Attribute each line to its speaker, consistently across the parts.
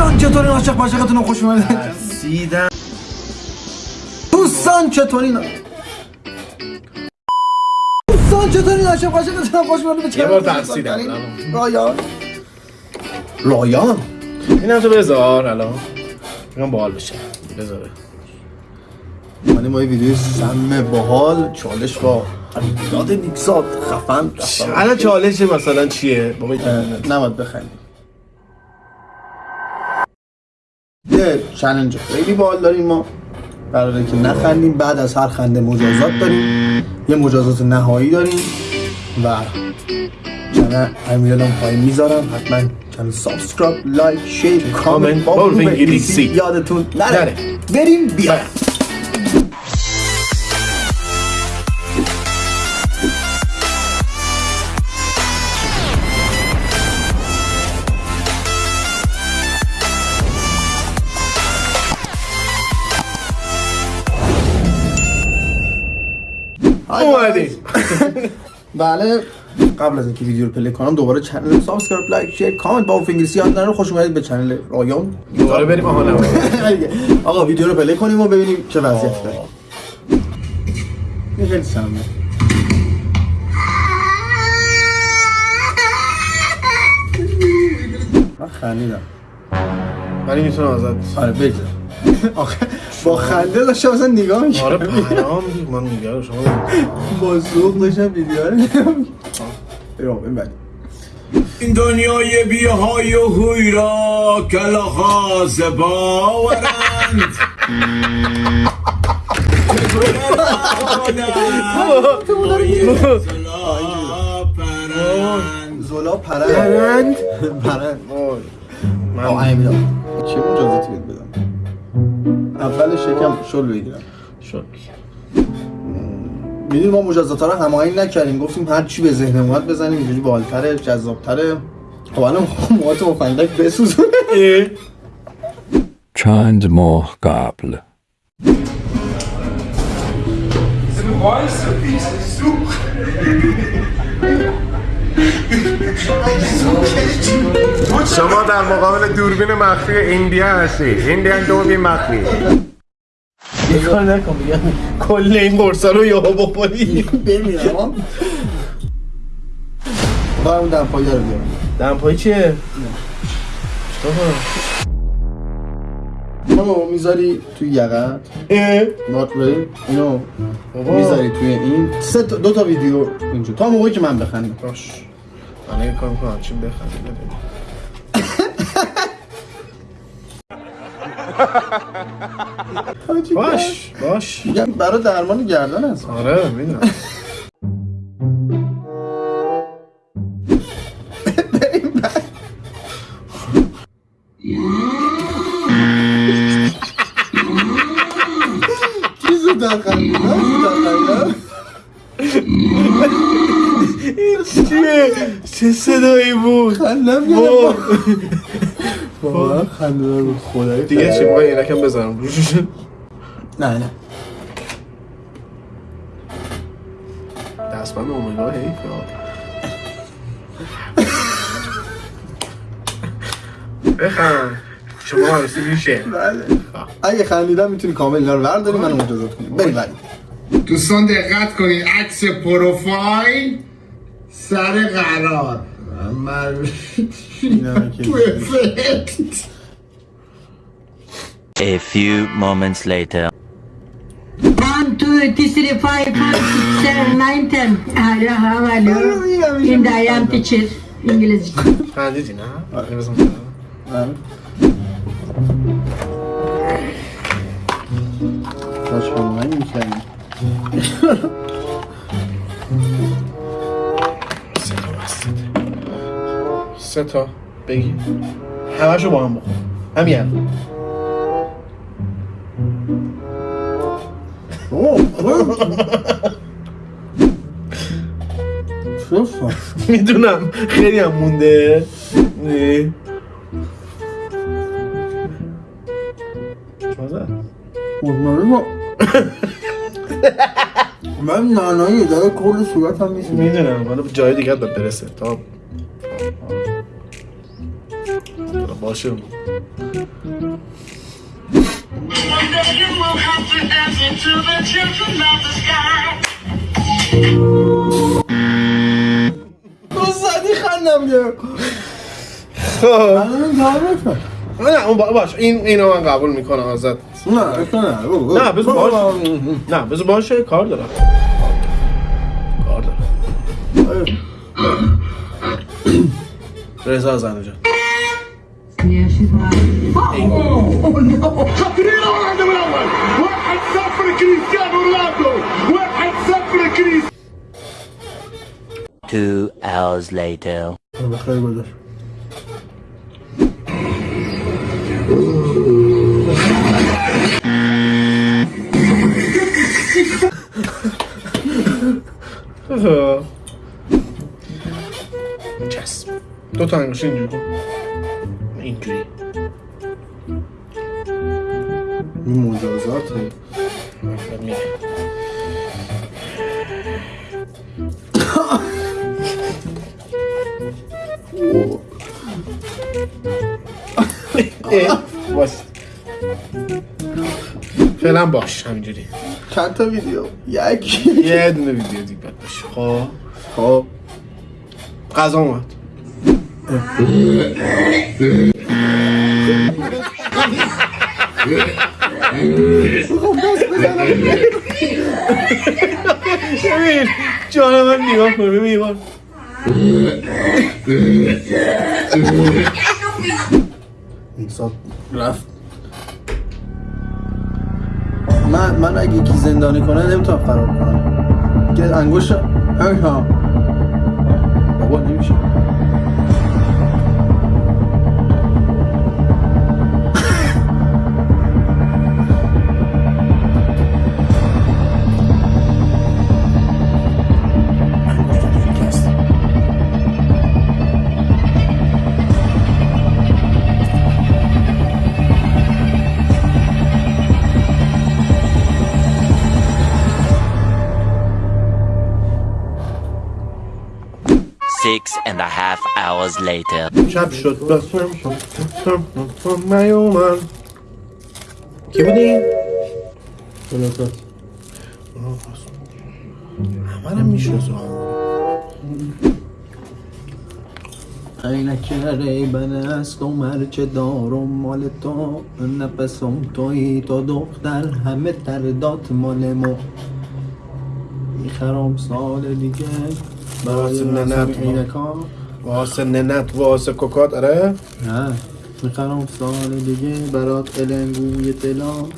Speaker 1: دوستان چطوری؟ عاشق عاشقتون رو خوش اومدید؟
Speaker 2: سیدم
Speaker 1: دوستان چطوری؟ نا- دوستان چطوری؟ عاشق عاشقتون رو خوش اومدید؟ به
Speaker 2: یه بار ترسیدم.
Speaker 1: رایان رایان
Speaker 2: اینم تو بذار الان. میگم باحال بشه بذاره.
Speaker 1: من ما یه ویدیو سم باحال چالش با یاد نیکزاد خفن.
Speaker 2: الان چالش مثلا چیه؟ بابا
Speaker 1: اه، نباید یه challenge خیلی باحال داریم ما. قراره که نخندیم. بعد از هر خنده مجازات داریم. یه مجازات نهایی داریم. و channel امیرالم پایین می‌ذارم. حتما channel subscribe like share
Speaker 2: comment
Speaker 1: با
Speaker 2: انگلیسی.
Speaker 1: یادتون نره. بریم بیا بله. قبل از اینکه ویدیو رو play کنم دوباره channel subscribe like share comment با انگلیسی یاد نره خوش اومدید به channel رایان
Speaker 2: دوباره بریم آها نه
Speaker 1: آقا ویدیو رو play کنیم و ببینیم چه وضعیت داره. خیلی سمه من خندیدم.
Speaker 2: ولی می‌تونم ازت
Speaker 1: آره بگذار. آخه با خنده داشتم مثلا نگاه می‌کنم
Speaker 2: آره پیام من میگم شما
Speaker 1: با ذوق داشتم ویدیو رو نگاه می‌کردم. بعد.
Speaker 3: این دنیای بیهای و هوی را کلاخاز باورند
Speaker 1: زولا پرند. پرند؟ آه
Speaker 2: من
Speaker 1: امیرا چه مجازاتی بهت بدم اولش یکم شل بگیرم.
Speaker 2: شد
Speaker 1: می‌دونی ما مجازات رو هماهنگ نکردیم. گفتیم هر چی به ذهن اومد بزنیم اینجوری بالتره جذابتره. خب الان موهات مفندک بسوزونه
Speaker 4: چند ماه قبل.
Speaker 5: شما در مقابل دوربین مخفی ایندیا هستید ایندیان دوربین مخفی.
Speaker 1: یه کار نکن میگم
Speaker 2: کل این قرصا رو یهو بخوری.
Speaker 1: بمیرم باید اون دمپایی رو بیارم
Speaker 2: دمپایی چیه؟
Speaker 1: اونو می‌ذاری توی یقت وات بری اینو. می‌ذاری توی این. سه تا دو تا ویدیو اینجا. تا موقعی که من بخندم.
Speaker 2: باش. من یه کار می‌کنم چیم بخندیم؟ باش باش.
Speaker 1: میگم برای درمان گردن هست.
Speaker 2: آره می‌دونم. چه صدایی بود؟
Speaker 1: خندم
Speaker 2: وای.
Speaker 1: بابا خنده بود خدایی
Speaker 2: دیگه چی بخوای اینکم بزنم. روش
Speaker 1: نه نه.
Speaker 2: دستبند اومگا حیف بخند. شما عروسی میشه.
Speaker 1: بله. اگه خندیدم می‌تونی کامل اینا رو برداری منو مجازات کنی. بریم بعد
Speaker 5: دوستان دقت کنید عکس پروفایل سر قرار. من
Speaker 1: توی
Speaker 5: فلت
Speaker 6: A few moments later.
Speaker 7: 1, 2, 3, 4, 5, 6, 7, این دایی هم انگلیسی. انگلیزی
Speaker 2: خندیدی نه؟ نه؟
Speaker 1: باش با من می‌کنی
Speaker 2: سه تا بگی همشو با هم بخور. همین می‌دونم. خیلی هم مونده.
Speaker 1: من نانایی داره کل صورت هم
Speaker 2: می‌دونم. حالا جای باید برسه. تا باشه.
Speaker 1: تو زدی خندم گرفت
Speaker 2: خب. نه اون با- باش. این اینو من قبول می‌کنم ازت.
Speaker 1: نه بگو.
Speaker 2: نه. بذار باش نه بذار باشه. کار دارم. کار دارم. رضا زنجان
Speaker 6: Two hours later.
Speaker 1: بخیر گذاشت
Speaker 2: چسب دو تا انگوش اینجوری کن اینجوری.
Speaker 1: این مجازاته
Speaker 2: باش فعلا باش. همینجوری.
Speaker 1: چند تا ویدیو؟ یکی.
Speaker 2: یه دونه ویدیو دیگه باشه خب.
Speaker 1: خب.
Speaker 2: غذا اومد. ببین جان من نگاه کن ببین
Speaker 1: رفت. من من اگه یکی زندانی کنه نمی‌تونم فرار کنم. که انگوش ها. بابا نمیشه.
Speaker 6: Six and a half hours later.
Speaker 2: شب شد. بسم نیومد. کی بودی؟
Speaker 1: بلوتات
Speaker 2: همه رو می‌شناسم.
Speaker 1: عینک ریبن است و مرچه دارم مال تو. نفسم توی تو دختر. همه تردات مال ما. می‌خرم سال دیگه.
Speaker 2: واسه ننت واسه ننت واسه کوکات آره؟
Speaker 1: نه. می‌خرم سال دیگه برات قلنگوی دلام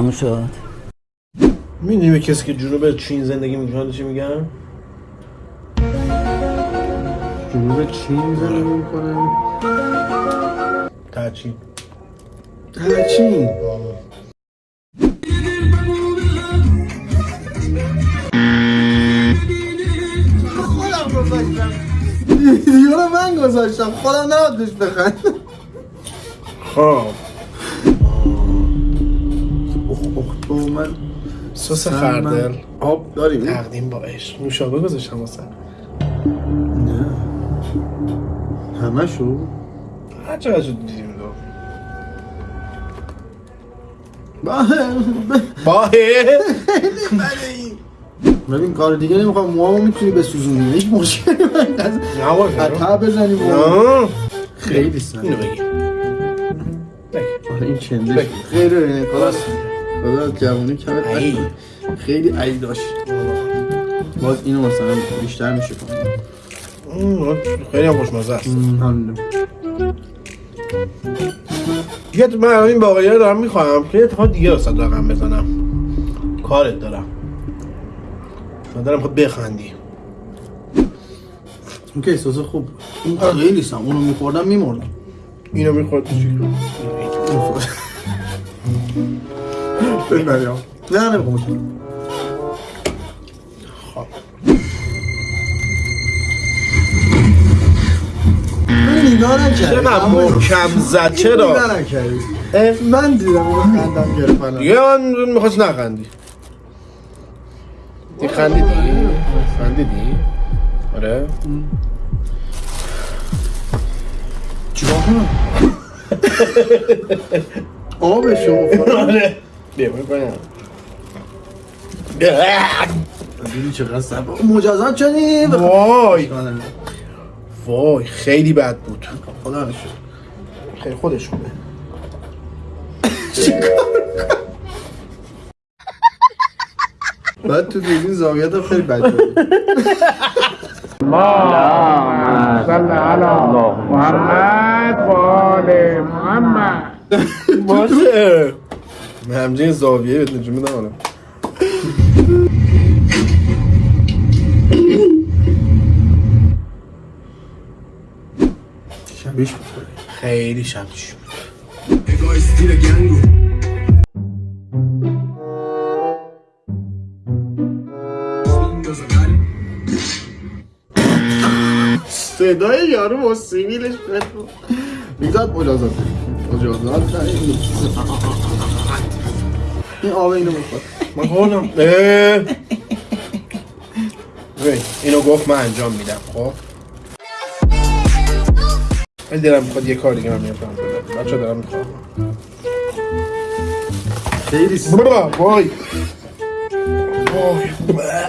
Speaker 8: تموم شد.
Speaker 2: می‌دونی به کسی که جنوب چین زندگی می‌کنه چی میگن؟
Speaker 1: جنوب چین زندگی می‌کنه؟
Speaker 2: تا چین
Speaker 1: چین خودم گذاشتم ویدیو رو من گذاشتم. خودم نباید بخند
Speaker 2: خب.
Speaker 1: من
Speaker 2: سس خردل.
Speaker 1: من- آب داریم؟
Speaker 2: تقدیم با عشق. نوشابه گذاشتم واسه.
Speaker 1: نه. همه شو
Speaker 2: هر چقدر دیدیم دو. باهه.
Speaker 1: ببین کار دیگه نمی‌خوام. موامو می‌تونی بسوزونی هیچ مشکلی من
Speaker 2: نه
Speaker 1: بزنی موام.
Speaker 2: نه.
Speaker 1: خیلی سن
Speaker 2: اینو بگی.
Speaker 1: آره این
Speaker 2: بگی.
Speaker 1: خیلی اینه خلاص. خدا جوانی کمت
Speaker 2: ای.
Speaker 1: نکنه. خیلی عیل داشت. باز اینو مثلا بیشتر میشه کنم
Speaker 2: خیلی هم خوشمزه است. دیگه تو- من الان این باقیه رو دارم می‌خوام که یه اتفاق دیگه واسه رقم بزنم. کارت دارم. من دارم خود بخندی.
Speaker 1: اون که احساس خوب این خیلی سم. اونو میخوردم میمردم.
Speaker 2: اینو می‌خورد تو Bilmem
Speaker 1: ya. Ne
Speaker 2: mi
Speaker 1: konuşalım? نه
Speaker 2: خب.
Speaker 1: نکردی.
Speaker 2: چرا محکم زد؟ چرا؟
Speaker 1: نه نکردی من دیدم اون خندم گرفت
Speaker 2: دیگه من می‌خواست نخندی. دی خندیدی؟ خندیدی؟ آره.
Speaker 1: چیکار کنم آبشو.
Speaker 2: آره. بیا کنم
Speaker 1: دیدی چقدر سبا مجازات شدی؟
Speaker 2: وای. وای خیلی بد بود.
Speaker 1: خدا نشد
Speaker 2: خیلی خودش خوبه
Speaker 1: بعد تو دیدین زاویت هم خیلی بد بود.
Speaker 2: باشه همچنین زاویه بهت نجوم میدم حالا
Speaker 1: شبیش بود
Speaker 2: خیلی شبیش بود
Speaker 1: صدای یارو با سیویلش میزاد مجازات مجازات نه، این این آب اینو بخور.
Speaker 2: من. ببین، اینو گفت من انجام میدم خب؟ ولی دلم می‌خواد یه کار دیگه من میام کنم. بچه دارم می‌خوام.
Speaker 1: خیلی
Speaker 2: وای. وای.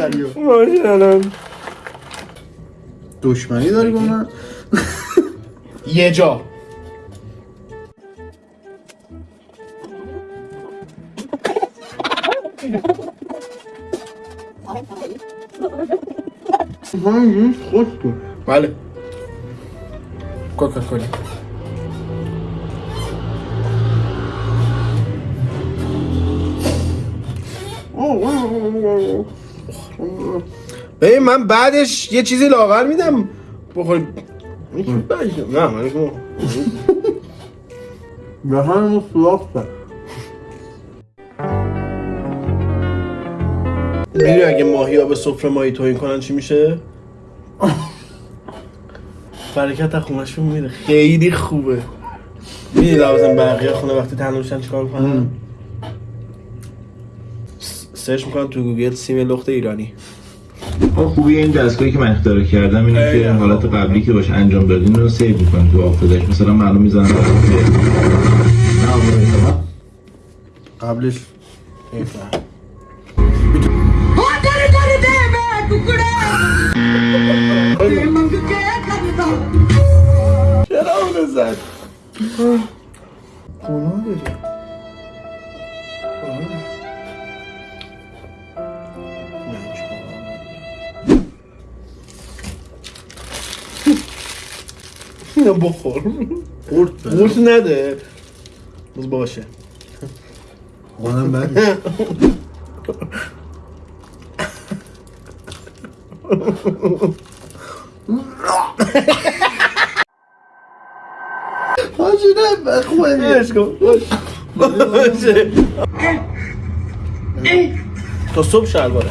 Speaker 1: آخریو بودم، آخریو
Speaker 2: باشه الان
Speaker 1: دشمنی داری با من
Speaker 2: یه جا
Speaker 1: من خوش کن
Speaker 2: بله کوکا کولا ببین من بعدش یه چیزی لاغر میدم. بخوری نه من
Speaker 1: به همون کرد
Speaker 2: می‌دونی اگه ماهی ها به سفره ماهی توهین کنن چی میشه؟ برکت از خونشون میره. خیلی خوبه. می‌دونی لازم بقیه خونه وقتی تنها میشن چیکار می‌کنن؟ سرچ می‌کنن تو گوگل سیم لخت ایرانی.
Speaker 9: خوبی. این دستگاهی که من اختراع کردم اینه که. حالت قبلی که باش انجام دادین رو سیو می‌کنه تو آفدش مثلا معلوم می‌زنم
Speaker 1: قبلش.
Speaker 2: چرا اونو زد؟
Speaker 1: گناه داری.
Speaker 2: اینو بخور.
Speaker 1: قورت
Speaker 2: قورت نده. باز باشه.
Speaker 1: قانم بد حاجی نه خوبه
Speaker 2: بهش کن باشه. تا صبح شلواره.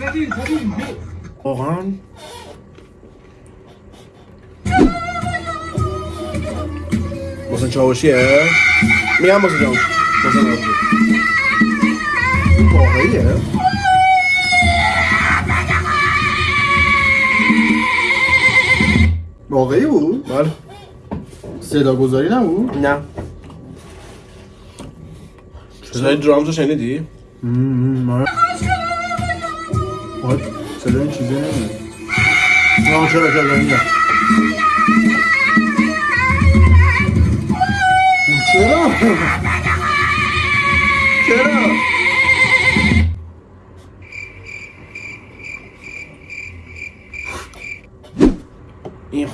Speaker 1: بعد جیبش اینجا شد
Speaker 2: واقعا. محسن چاوشیه؟ میگم محسن چاوشی محسن چاوشی
Speaker 1: واقعیه؟ واقعی بود؟
Speaker 2: بله.
Speaker 1: صدا گذاری نبود؟
Speaker 2: نه. صدای درامز رو شنیدی؟
Speaker 1: آه صدا این چیزه نمیده آه چرا چرا اینجا چرا
Speaker 2: این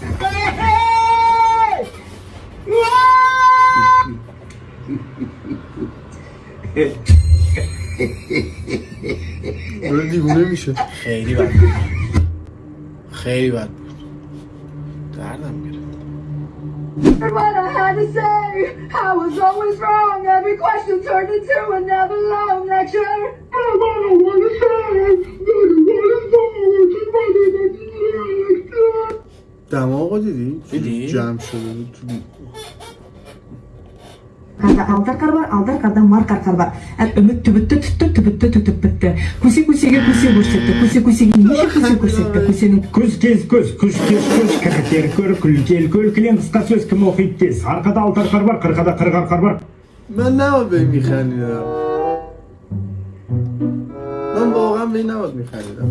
Speaker 1: داره دیوونه میشه
Speaker 2: خیلی بد. خیلی بد. دردم گرفت
Speaker 10: What I had to say, I was always wrong. Every question turned into a never long lecture. I don't want to say,
Speaker 1: دماغو دیدی؟
Speaker 2: دیدی؟
Speaker 1: جمع شده بود تو
Speaker 11: Kada altar karbar, altar kada markar karbar. Al ümit tübüttü tüttü tübüttü tütüp bitti. Kusi kusiga kusi көрсетті, kusi kusiga неше kusi көрсетті, kusini
Speaker 12: көз тез көз күш тез күш кіріктер көр күлтел көл кілең қысқа сөз кім оқиды тез арқада алты арқар бар қырқада қырық арқар бар
Speaker 1: من نباید به این میخندیدم من واقعا به این نباید میخندیدم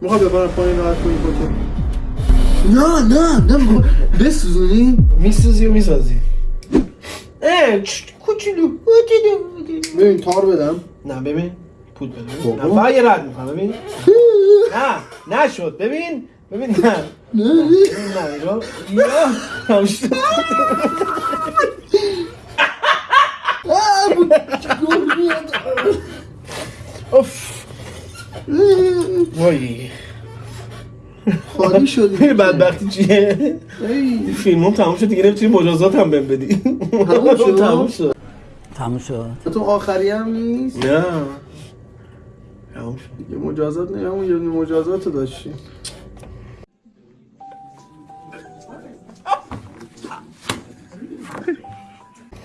Speaker 1: میخوای ببرم پایین راحت کنی کتو نه نه نه بسوزونی؟
Speaker 2: میسوزی و می‌سازی؟ اه کوچولو
Speaker 1: ببین تار بدم.
Speaker 2: نه ببین پود بده.
Speaker 1: بابا.
Speaker 2: نه فقط یه رد می‌کنم ببین. نه نشد ببین ببین نه.
Speaker 1: نه.
Speaker 2: نه شد. اوف. وای.
Speaker 1: خالی شدی
Speaker 2: این بدبختی چیه؟
Speaker 1: ای،
Speaker 2: این فیلم هم تموم شد دیگه نمی‌تونی مجازات هم بهم بدی.
Speaker 1: تموم شد؟
Speaker 2: تموم شد.
Speaker 8: تموم شد.
Speaker 1: تو آخری هم نیست؟
Speaker 2: نه. تموم شد.
Speaker 1: یه مجازات نه همون یه مجازات رو داشتی.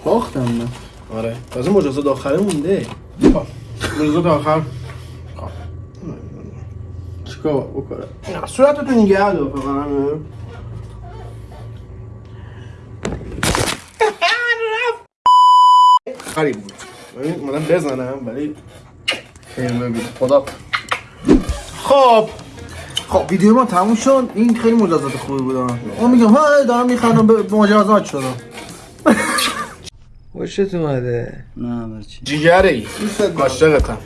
Speaker 1: باختم من.
Speaker 2: آره. تازه مجازات آخره مونده. خب، مجازات آخر.
Speaker 1: چیکار بکنم
Speaker 2: صورتتو نگه دار فقط همه. خری بود ببین اومدم بزنم ولی
Speaker 1: خیلی ببین خدا
Speaker 2: خب
Speaker 1: خب ویدیو ما تموم شد این خیلی مجازات خوبی بود اون میگم ها دارم می‌خوام به مجازات شدم
Speaker 13: خوشت اومده
Speaker 8: نه برچی
Speaker 2: جیگره ای عاشقتم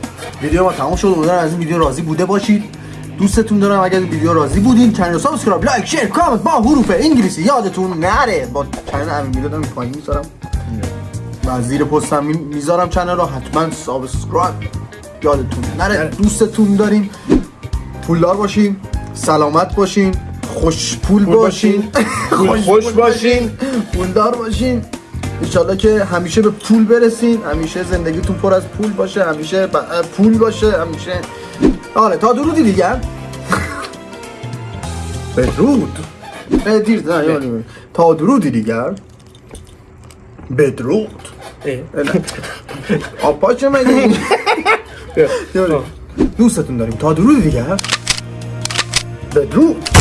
Speaker 1: ویدیو ما تموم شد امیدوارم از این ویدیو راضی بوده باشید دوستتون دارم. اگر ویدیو راضی بودین کانال سابسکرایب لایک شیر کامنت با حروف انگلیسی یادتون نره. با کانال ویدیو دارم پایین می‌ذارم. و زیر پستم می- می‌ذارم کانال رو. حتما subscribe. یادتون نره. دوستتون داریم پولدار باشین. سلامت باشین. خوش پول باشین.
Speaker 2: خوش باشین.
Speaker 1: پولدار باشین. انشالله که همیشه به پول برسین. همیشه زندگیتون پر از پول باشه. همیشه پول باشه. همیشه آره تا درودی دیگر بدرود. دیر نه یادم تا درودی دیگر بدرود. آپا چه مگه دوستتون داریم. تا درودی دیگر بدرود.